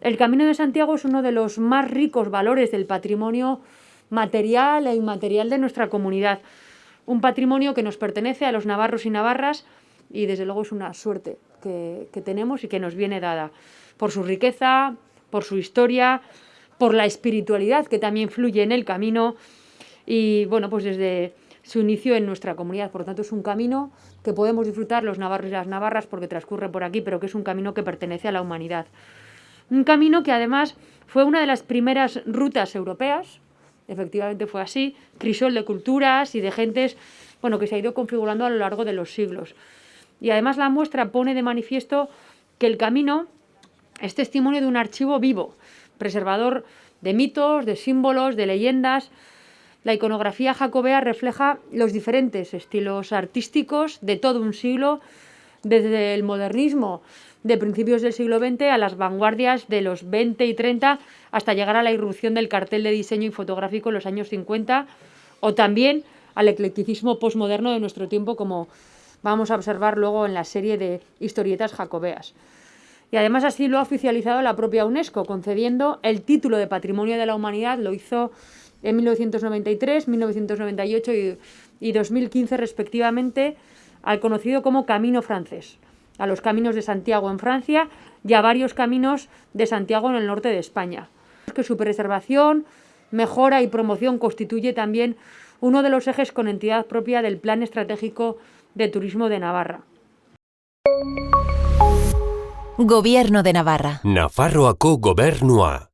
El Camino de Santiago es uno de los más ricos valores del patrimonio material e inmaterial de nuestra comunidad. Un patrimonio que nos pertenece a los navarros y navarras y desde luego es una suerte que, tenemos y que nos viene dada por su riqueza, por su historia, por la espiritualidad que también fluye en el camino y bueno, pues desde su inicio en nuestra comunidad. Por lo tanto, es un camino que podemos disfrutar los navarros y las navarras porque transcurre por aquí, pero que es un camino que pertenece a la humanidad. Un camino que además fue una de las primeras rutas europeas, efectivamente fue así, crisol de culturas y de gentes bueno, que se ha ido configurando a lo largo de los siglos. Y además la muestra pone de manifiesto que el camino es testimonio de un archivo vivo, preservador de mitos, de símbolos, de leyendas. La iconografía jacobea refleja los diferentes estilos artísticos de todo un siglo, desde el modernismo de principios del siglo XX a las vanguardias de los 20 y 30 hasta llegar a la irrupción del cartel de diseño y fotográfico en los años 50 o también al eclecticismo postmoderno de nuestro tiempo como vamos a observar luego en la serie de historietas jacobeas. Y además así lo ha oficializado la propia UNESCO, concediendo el título de Patrimonio de la Humanidad, lo hizo en 1993, 1998 y, y 2015 respectivamente, al conocido como Camino Francés, a los caminos de Santiago en Francia y a varios caminos de Santiago en el norte de España. Que su preservación, mejora y promoción constituye también uno de los ejes con entidad propia del Plan Estratégico de Turismo de Navarra. Gobierno de Navarra. Nafarroako gobernua.